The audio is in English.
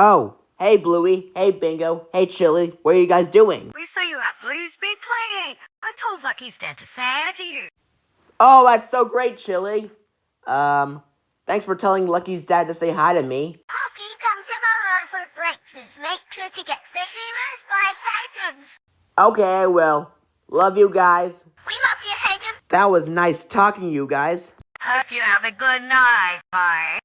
Oh, hey Bluey, hey Bingo, hey Chili, what are you guys doing? We saw you at Blue's big play. I told Lucky's dad to say hi to you. Oh, that's so great, Chili. Um, thanks for telling Lucky's dad to say hi to me. Poppy, come tomorrow for breakfast. Make sure to get the safely by Titans. Okay, I will. Love you guys. We love you, Hagen. That was nice talking to you guys. Hope you have a good night, bye.